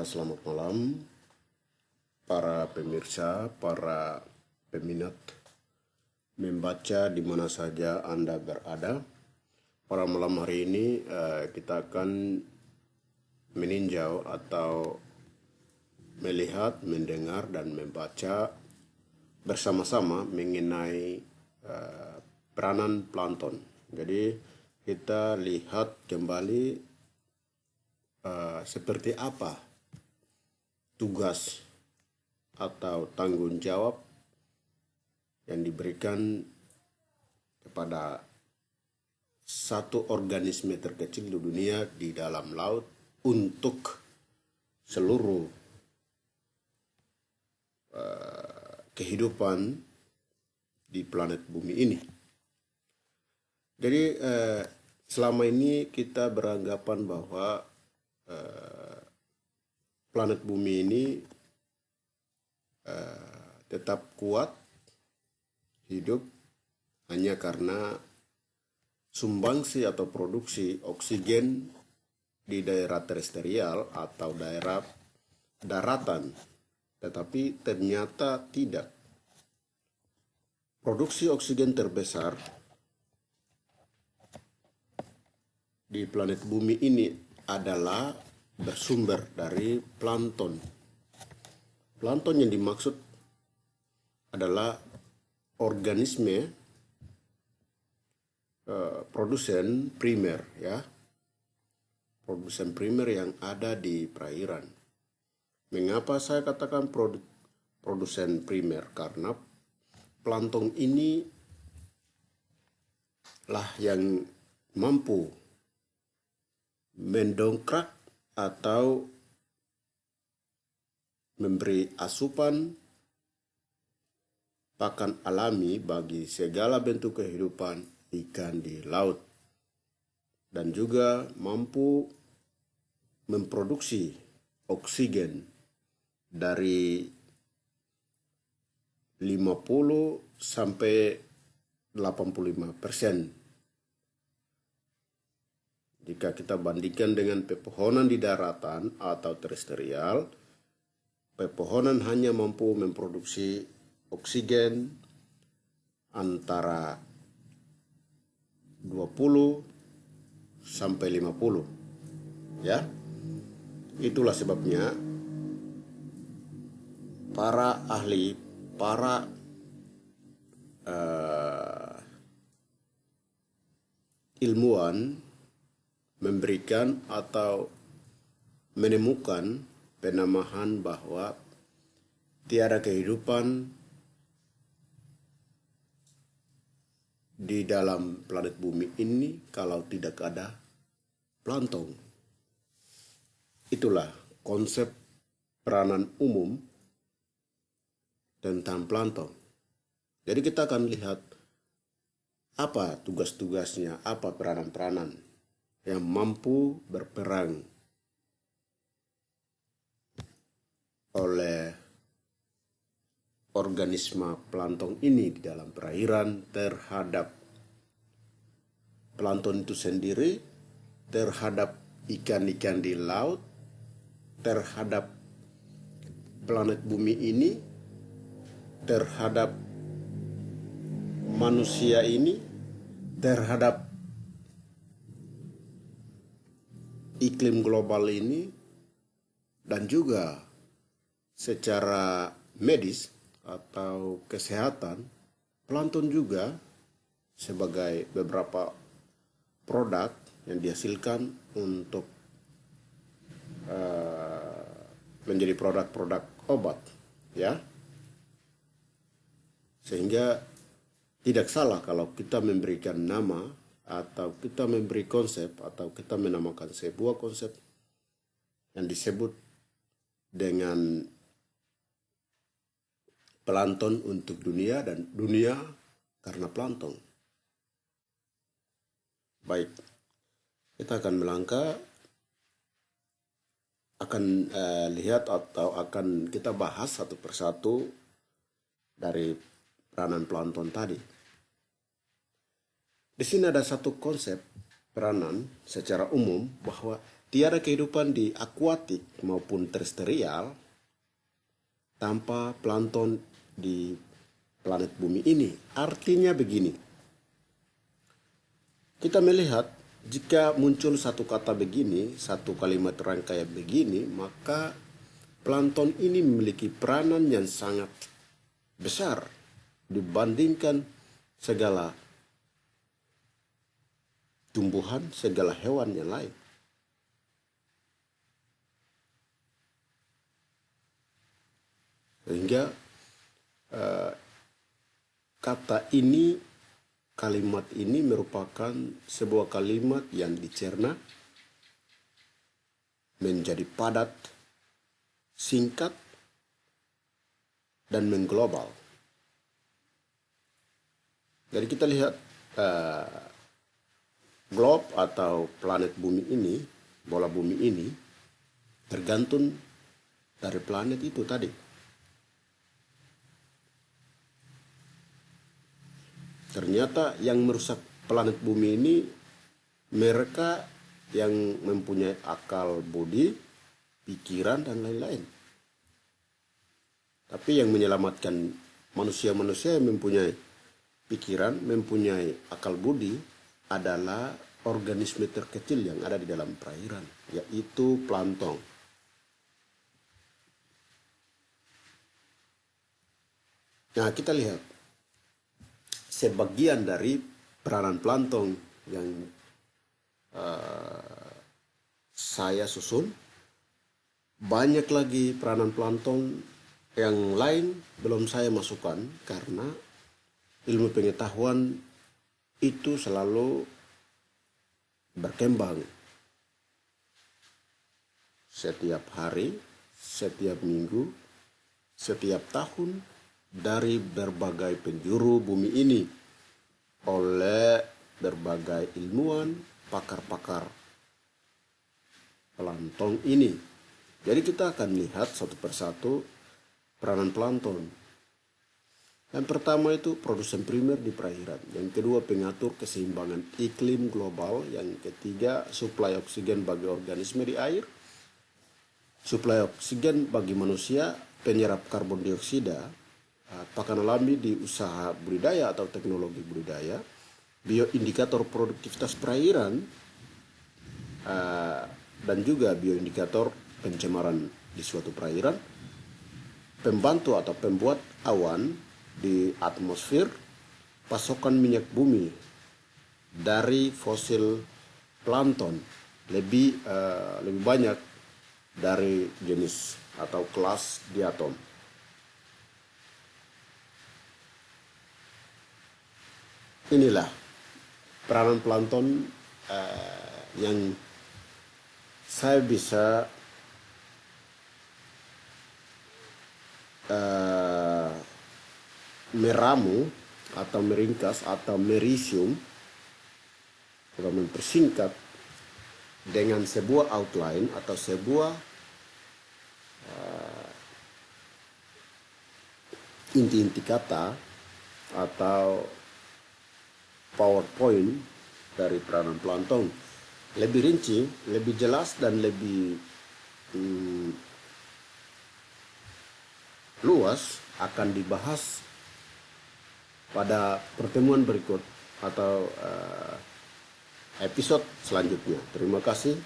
Selamat malam para pemirsa, para peminat membaca di mana saja Anda berada. Pada malam hari ini uh, kita akan meninjau atau melihat, mendengar dan membaca bersama-sama mengenai uh, peranan plankton. Jadi kita lihat kembali uh, seperti apa tugas atau tanggung jawab yang diberikan kepada satu organisme terkecil di dunia di dalam laut untuk seluruh uh, kehidupan di planet bumi ini. Jadi uh, selama ini kita beranggapan bahwa Eh, planet bumi ini uh, tetap kuat hidup hanya karena sumbangsi atau produksi oksigen di daerah terestrial atau daerah daratan. Tetapi ternyata tidak. Produksi oksigen terbesar di planet bumi ini adalah bersumber dari plankton. Plankton yang dimaksud adalah organisme uh, produsen primer ya. Produsen primer yang ada di perairan. Mengapa saya katakan produ produsen primer? Karena plankton ini lah yang mampu mendongkrak atau memberi asupan pakan alami bagi segala bentuk kehidupan ikan di laut. Dan juga mampu memproduksi oksigen dari 50 sampai 85 persen jika kita bandingkan dengan pepohonan di daratan atau terestrial, pepohonan hanya mampu memproduksi oksigen antara 20 sampai 50. Ya. Itulah sebabnya para ahli, para uh, ilmuwan memberikan atau menemukan penamahan bahwa tiada kehidupan di dalam planet bumi ini kalau tidak ada plankton. Itulah konsep peranan umum tentang plankton. Jadi kita akan lihat apa tugas-tugasnya, apa peranan-peranan yang mampu berperang oleh organisme plankton ini di dalam perairan terhadap plankton itu sendiri, terhadap ikan-ikan di laut, terhadap planet bumi ini, terhadap manusia ini, terhadap iklim global ini dan juga secara medis atau kesehatan plankton juga sebagai beberapa produk yang dihasilkan untuk uh, menjadi produk-produk obat ya. Sehingga tidak salah kalau kita memberikan nama atau kita memberi konsep atau kita menamakan sebuah konsep yang disebut dengan plankton untuk dunia dan dunia karena plankton. Baik, kita akan melangkah akan uh, lihat atau akan kita bahas satu persatu dari peranan plankton tadi. Di sini ada satu konsep peranan secara umum bahwa tiada kehidupan di akuatik maupun terestrial tanpa plankton di planet bumi ini. Artinya begini, kita melihat jika muncul satu kata begini, satu kalimat rangkaian begini, maka plankton ini memiliki peranan yang sangat besar dibandingkan segala tumbuhan, segala hewan yang lain. Sehingga uh, kata ini, kalimat ini merupakan sebuah kalimat yang dicerna menjadi padat, singkat, dan mengglobal. Jadi kita lihat uh, globe atau planet bumi ini, bola bumi ini, tergantung dari planet itu tadi. Ternyata yang merusak planet bumi ini mereka yang mempunyai akal budi, pikiran dan lain-lain. Tapi yang menyelamatkan manusia-manusia yang mempunyai pikiran, mempunyai akal budi adalah organisme terkecil yang ada di dalam perairan, yaitu plankton. Nah, kita lihat sebagian dari peranan plankton yang uh, saya susun. Banyak lagi peranan plankton yang lain belum saya masukkan karena ilmu pengetahuan itu selalu berkembang setiap hari, setiap minggu, setiap tahun, dari berbagai penjuru bumi ini oleh berbagai ilmuwan, pakar-pakar plankton ini. Jadi kita akan lihat satu persatu peranan plankton. Yang pertama itu produsen primer di perairan. Yang kedua pengatur keseimbangan iklim global. Yang ketiga suplai oksigen bagi organisme di air. Suplai oksigen bagi manusia, penyerap karbon dioksida, Uh, pakan alami di usaha budidaya atau teknologi budidaya, bioindikator produktivitas perairan, uh, dan juga bioindikator pencemaran di suatu perairan, pembantu atau pembuat awan di atmosfer, pasokan minyak bumi dari fosil plankton lebih uh, lebih banyak dari jenis atau kelas diatom. inilah peranan plankton uh, yang saya bisa uh, meramu atau meringkas atau merisium atau mempersingkat dengan sebuah outline atau sebuah uh, inti-inti kata atau PowerPoint dari peranan plankton lebih rinci, lebih jelas dan lebih hmm, luas akan dibahas pada pertemuan berikut atau uh, episode selanjutnya. Terima kasih.